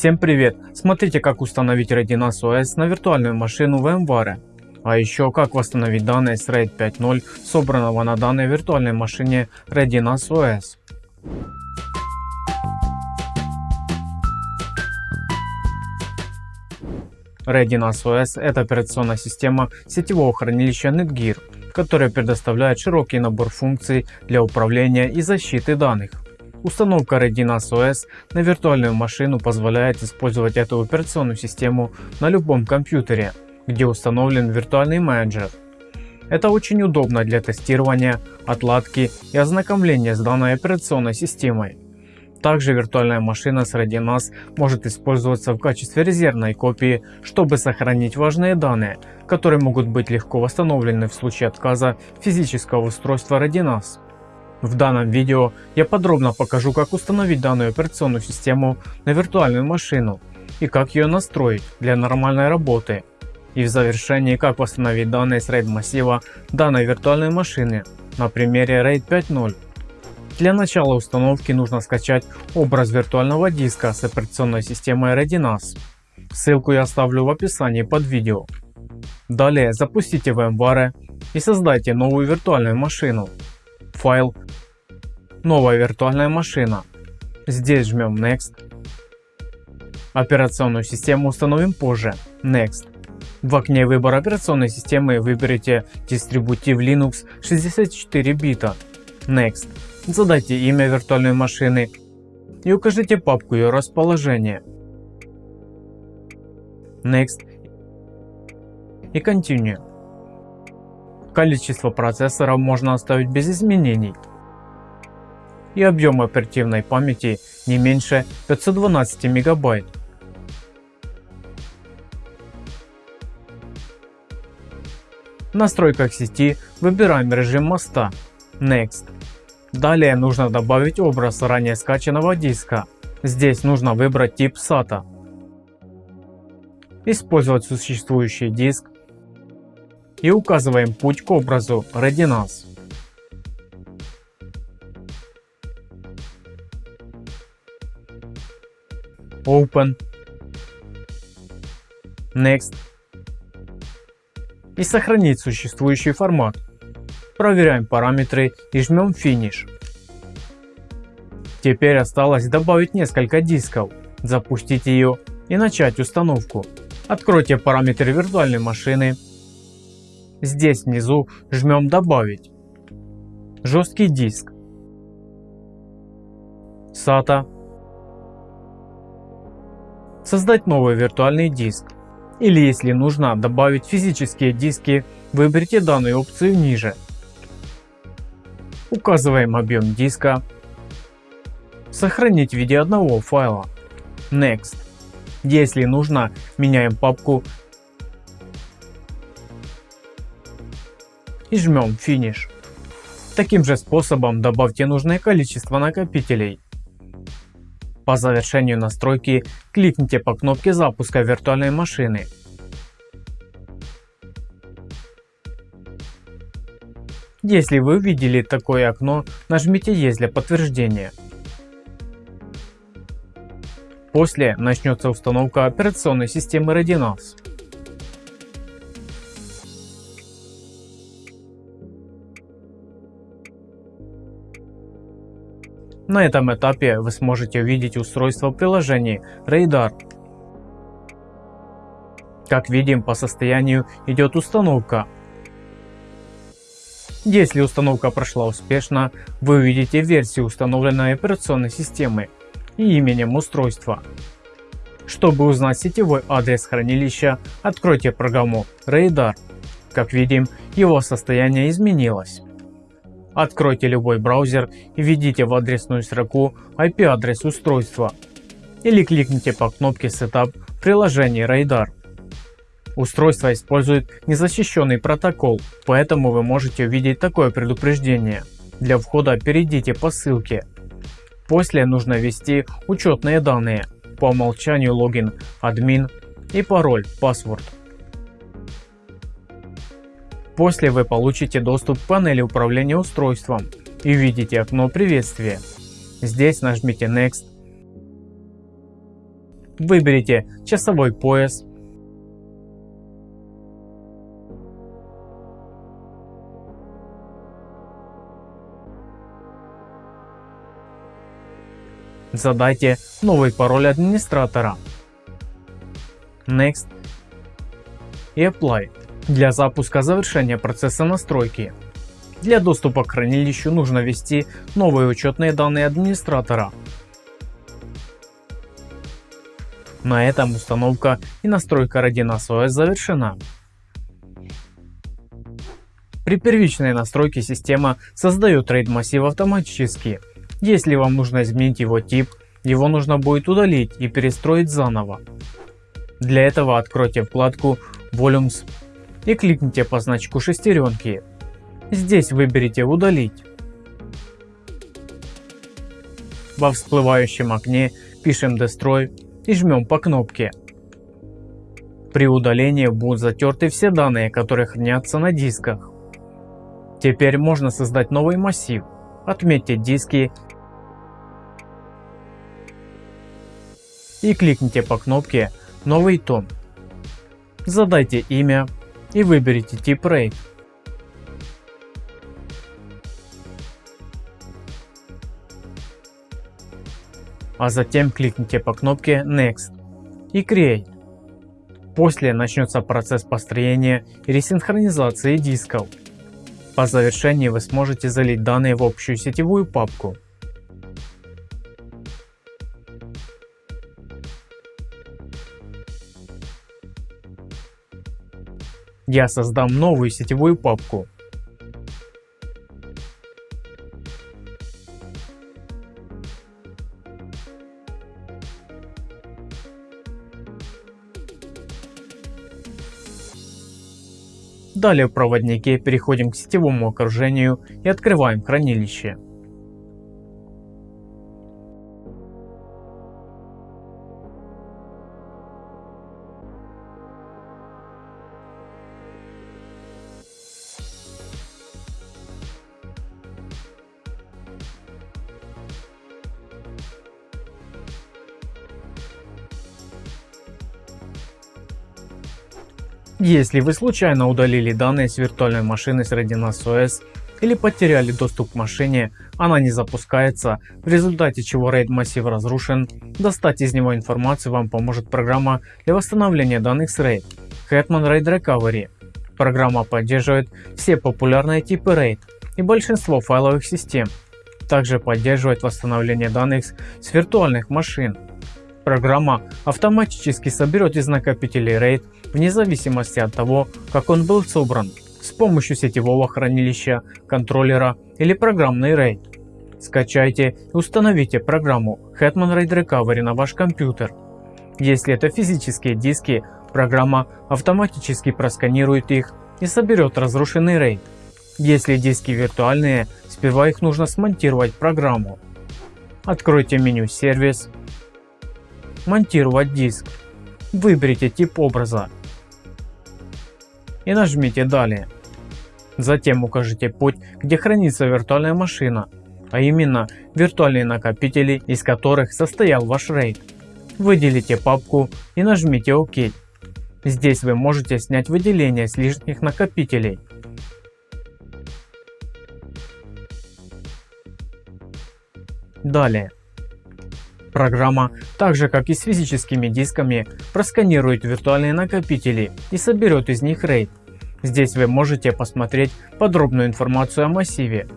Всем привет! Смотрите как установить Redinas OS на виртуальную машину VMware. А еще как восстановить данные с RAID 5.0 собранного на данной виртуальной машине Redinas OS. Redinas OS это операционная система сетевого хранилища Netgear, которая предоставляет широкий набор функций для управления и защиты данных. Установка Redinas OS на виртуальную машину позволяет использовать эту операционную систему на любом компьютере, где установлен виртуальный менеджер. Это очень удобно для тестирования, отладки и ознакомления с данной операционной системой. Также виртуальная машина с Redinas может использоваться в качестве резервной копии, чтобы сохранить важные данные, которые могут быть легко восстановлены в случае отказа физического устройства Redinas. В данном видео я подробно покажу как установить данную операционную систему на виртуальную машину и как ее настроить для нормальной работы. И в завершении как восстановить данные с RAID массива данной виртуальной машины на примере RAID 5.0. Для начала установки нужно скачать образ виртуального диска с операционной системой Redinas. Ссылку я оставлю в описании под видео. Далее запустите VMware и создайте новую виртуальную машину. Файл Новая виртуальная машина. Здесь жмем Next. Операционную систему установим позже. Next. В окне выбора операционной системы выберите дистрибутив Linux 64 бита. Next. Задайте имя виртуальной машины и укажите папку ее расположения. Next и Continue. Количество процессора можно оставить без изменений и объем оперативной памяти не меньше 512 мегабайт. В настройках сети выбираем режим моста Next. Далее нужно добавить образ ранее скачанного диска. Здесь нужно выбрать тип SATA. Использовать существующий диск и указываем путь к образу Redinas. Open, Next и сохранить существующий формат. Проверяем параметры и жмем Finish. Теперь осталось добавить несколько дисков, запустить ее и начать установку. Откройте параметры виртуальной машины. Здесь внизу жмем добавить. Жесткий диск. SATA создать новый виртуальный диск. Или если нужно добавить физические диски, выберите данную опцию ниже. Указываем объем диска. Сохранить в виде одного файла. Next. Если нужно, меняем папку и жмем Finish. Таким же способом добавьте нужное количество накопителей. По завершению настройки кликните по кнопке запуска виртуальной машины. Если вы увидели такое окно, нажмите «Есть» для подтверждения. После начнется установка операционной системы Redinas. На этом этапе вы сможете увидеть устройство приложений Radar. Как видим по состоянию идет установка. Если установка прошла успешно, вы увидите версию установленной операционной системы и именем устройства. Чтобы узнать сетевой адрес хранилища, откройте программу Radar. Как видим, его состояние изменилось. Откройте любой браузер и введите в адресную строку IP-адрес устройства или кликните по кнопке Setup в приложении Radar. Устройство использует незащищенный протокол, поэтому вы можете увидеть такое предупреждение. Для входа перейдите по ссылке. После нужно ввести учетные данные, по умолчанию логин, админ и пароль, password. После вы получите доступ к панели управления устройством и увидите окно приветствия. Здесь нажмите Next. Выберите часовой пояс. Задайте новый пароль администратора. Next и Apply для запуска завершения процесса настройки. Для доступа к хранилищу нужно ввести новые учетные данные администратора. На этом установка и настройка Radinas OS завершена. При первичной настройке система создает RAID массив автоматически. Если вам нужно изменить его тип, его нужно будет удалить и перестроить заново. Для этого откройте вкладку Volumes и кликните по значку шестеренки. Здесь выберите удалить. Во всплывающем окне пишем Destroy и жмем по кнопке. При удалении будут затерты все данные, которые хранятся на дисках. Теперь можно создать новый массив. Отметьте диски и кликните по кнопке «Новый том». Задайте имя и выберите тип RAID. а затем кликните по кнопке Next и Create. После начнется процесс построения и ресинхронизации дисков. По завершении вы сможете залить данные в общую сетевую папку. Я создам новую сетевую папку Далее в проводнике переходим к сетевому окружению и открываем хранилище. Если вы случайно удалили данные с виртуальной машины с Radinas OS или потеряли доступ к машине, она не запускается, в результате чего RAID массив разрушен, достать из него информацию вам поможет программа для восстановления данных с RAID Hetman RAID Recovery. Программа поддерживает все популярные типы RAID и большинство файловых систем. Также поддерживает восстановление данных с виртуальных машин. Программа автоматически соберет из накопителей RAID вне зависимости от того, как он был собран, с помощью сетевого хранилища, контроллера или программный RAID. Скачайте и установите программу Hetman RAID Recovery на ваш компьютер. Если это физические диски, программа автоматически просканирует их и соберет разрушенный RAID. Если диски виртуальные, сперва их нужно смонтировать программу. Откройте меню «Сервис», «Монтировать диск», выберите тип образа и нажмите «Далее». Затем укажите путь, где хранится виртуальная машина, а именно виртуальные накопители, из которых состоял ваш RAID. Выделите папку и нажмите ОК. Здесь вы можете снять выделение с лишних накопителей. Далее. Программа, так же как и с физическими дисками, просканирует виртуальные накопители и соберет из них RAID. Здесь вы можете посмотреть подробную информацию о массиве.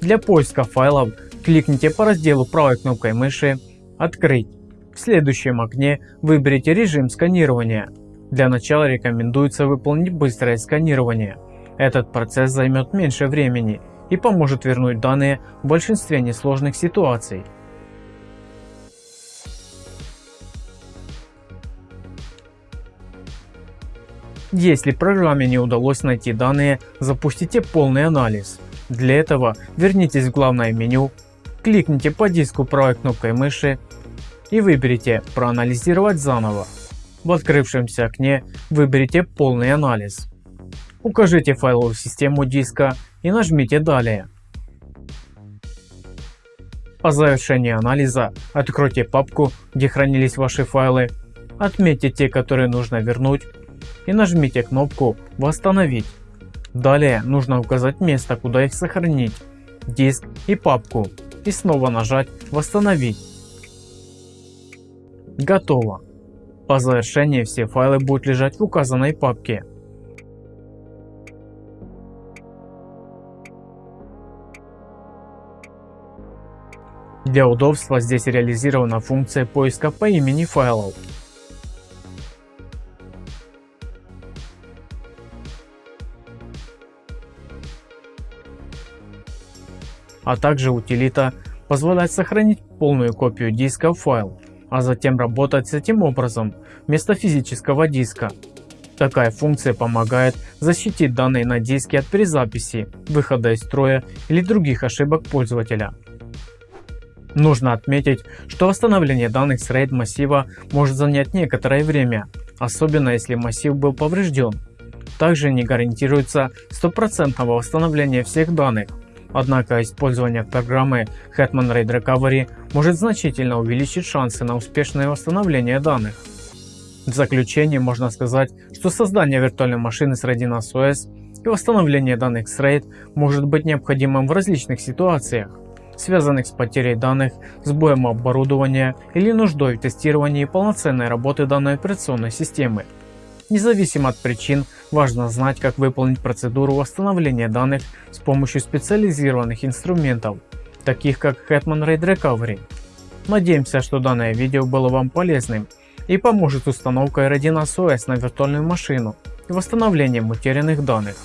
Для поиска файлов кликните по разделу правой кнопкой мыши «Открыть». В следующем окне выберите режим сканирования. Для начала рекомендуется выполнить быстрое сканирование. Этот процесс займет меньше времени и поможет вернуть данные в большинстве несложных ситуаций. Если программе не удалось найти данные, запустите полный анализ. Для этого вернитесь в главное меню, кликните по диску правой кнопкой мыши и выберите «Проанализировать заново». В открывшемся окне выберите полный анализ. Укажите файловую систему диска и нажмите «Далее». По завершении анализа откройте папку, где хранились ваши файлы, отметьте те, которые нужно вернуть и нажмите кнопку «Восстановить». Далее нужно указать место, куда их сохранить, диск и папку и снова нажать «Восстановить». Готово. По завершении все файлы будут лежать в указанной папке. Для удобства здесь реализирована функция поиска по имени файлов. А также утилита позволяет сохранить полную копию диска в файл а затем работать с этим образом вместо физического диска. Такая функция помогает защитить данные на диске от перезаписи, выхода из строя или других ошибок пользователя. Нужно отметить, что восстановление данных с RAID массива может занять некоторое время, особенно если массив был поврежден. Также не гарантируется стопроцентного восстановления всех данных, Однако использование программы Hetman RAID Recovery может значительно увеличить шансы на успешное восстановление данных. В заключение можно сказать, что создание виртуальной машины с Radinas OS и восстановление данных с RAID может быть необходимым в различных ситуациях, связанных с потерей данных, сбоем оборудования или нуждой в тестировании полноценной работы данной операционной системы. Независимо от причин, важно знать, как выполнить процедуру восстановления данных с помощью специализированных инструментов, таких как Hetman RAID Recovery. Надеемся, что данное видео было вам полезным и поможет установкой Radinas OS на виртуальную машину и восстановлением утерянных данных.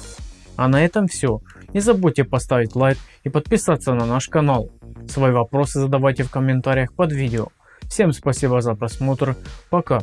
А на этом все. Не забудьте поставить лайк и подписаться на наш канал. Свои вопросы задавайте в комментариях под видео. Всем спасибо за просмотр. Пока.